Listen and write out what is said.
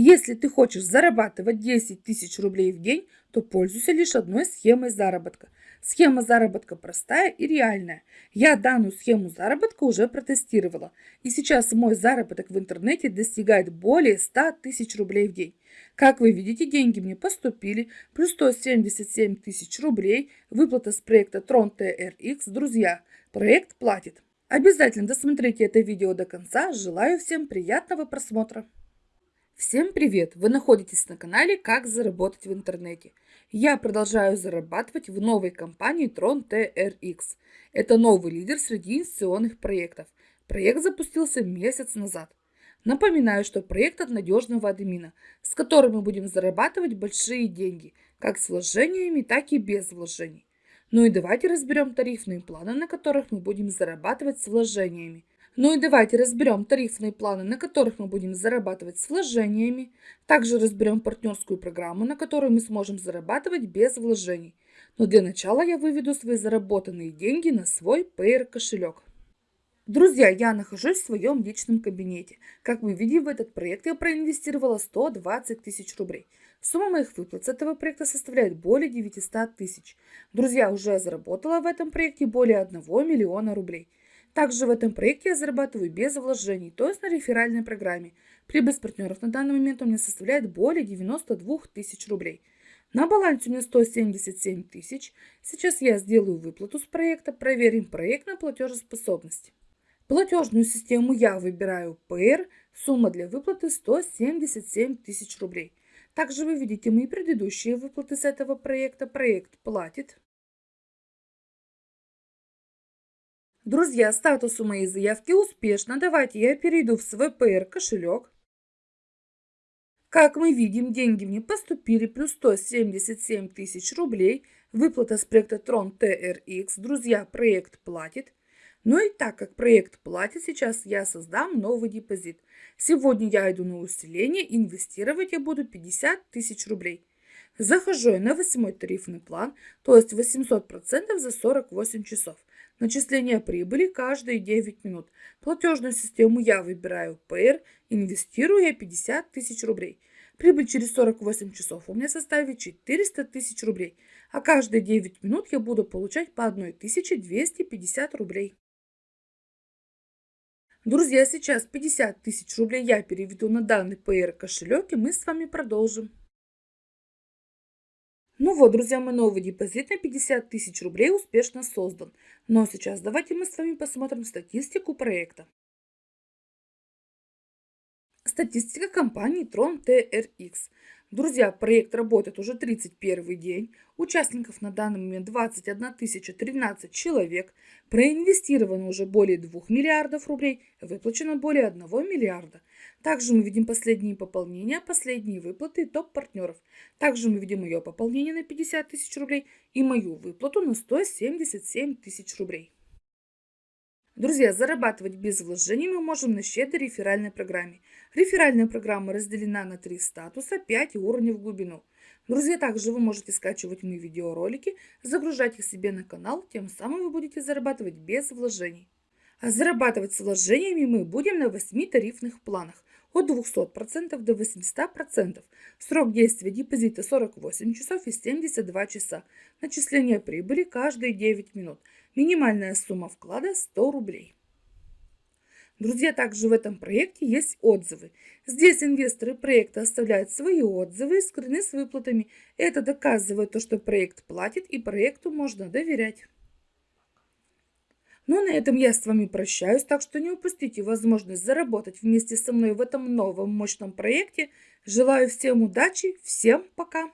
Если ты хочешь зарабатывать 10 тысяч рублей в день, то пользуйся лишь одной схемой заработка. Схема заработка простая и реальная. Я данную схему заработка уже протестировала. И сейчас мой заработок в интернете достигает более 100 тысяч рублей в день. Как вы видите, деньги мне поступили, плюс 177 тысяч рублей, выплата с проекта Tron TRX. Друзья, проект платит. Обязательно досмотрите это видео до конца. Желаю всем приятного просмотра. Всем привет! Вы находитесь на канале «Как заработать в интернете». Я продолжаю зарабатывать в новой компании Tron TRX. Это новый лидер среди инвестиционных проектов. Проект запустился месяц назад. Напоминаю, что проект от надежного админа, с которым мы будем зарабатывать большие деньги, как с вложениями, так и без вложений. Ну и давайте разберем тарифные планы, на которых мы будем зарабатывать с вложениями. Ну и давайте разберем тарифные планы, на которых мы будем зарабатывать с вложениями. Также разберем партнерскую программу, на которой мы сможем зарабатывать без вложений. Но для начала я выведу свои заработанные деньги на свой Payer кошелек. Друзья, я нахожусь в своем личном кабинете. Как вы видите, в этот проект я проинвестировала 120 тысяч рублей. Сумма моих выплат с этого проекта составляет более 900 тысяч. Друзья, уже заработала в этом проекте более 1 миллиона рублей. Также в этом проекте я зарабатываю без вложений, то есть на реферальной программе. Прибыль с партнеров на данный момент у меня составляет более 92 тысяч рублей. На балансе у меня 177 тысяч. Сейчас я сделаю выплату с проекта, проверим проект на платежеспособность. Платежную систему я выбираю PR, сумма для выплаты 177 тысяч рублей. Также вы видите мои предыдущие выплаты с этого проекта. Проект платит. Друзья, статус у моей заявки успешно. Давайте я перейду в свой PR кошелек. Как мы видим, деньги мне поступили плюс 177 тысяч рублей. Выплата с проекта Tron TRX. Друзья, проект платит. Ну и так как проект платит, сейчас я создам новый депозит. Сегодня я иду на усиление, инвестировать я буду 50 тысяч рублей. Захожу я на 8 тарифный план, то есть 800% за 48 часов. Начисление прибыли каждые 9 минут. Платежную систему я выбираю PR, инвестирую я 50 тысяч рублей. Прибыль через 48 часов у меня составит 400 тысяч рублей, а каждые 9 минут я буду получать по 1250 рублей. Друзья, сейчас 50 тысяч рублей я переведу на данный PR кошелек и мы с вами продолжим. Ну вот, друзья, мой новый депозит на 50 тысяч рублей успешно создан. Но сейчас давайте мы с вами посмотрим статистику проекта. Статистика компании Tron TRX. Друзья, проект работает уже 31 день. Участников на данный момент 21 013 человек. Проинвестировано уже более 2 миллиардов рублей. Выплачено более 1 миллиарда. Также мы видим последние пополнения, последние выплаты топ-партнеров. Также мы видим ее пополнение на 50 тысяч рублей и мою выплату на 177 тысяч рублей. Друзья, зарабатывать без вложений мы можем на щедрой реферальной программе. Реферальная программа разделена на три статуса, 5 уровней в глубину. Друзья, также вы можете скачивать мои видеоролики, загружать их себе на канал, тем самым вы будете зарабатывать без вложений. А зарабатывать с вложениями мы будем на 8 тарифных планах от 200% до 800%. Срок действия депозита 48 часов и 72 часа. Начисление прибыли каждые 9 минут. Минимальная сумма вклада 100 рублей. Друзья, также в этом проекте есть отзывы. Здесь инвесторы проекта оставляют свои отзывы и скрыны с выплатами. Это доказывает то, что проект платит и проекту можно доверять. Ну, на этом я с вами прощаюсь, так что не упустите возможность заработать вместе со мной в этом новом мощном проекте. Желаю всем удачи, всем пока!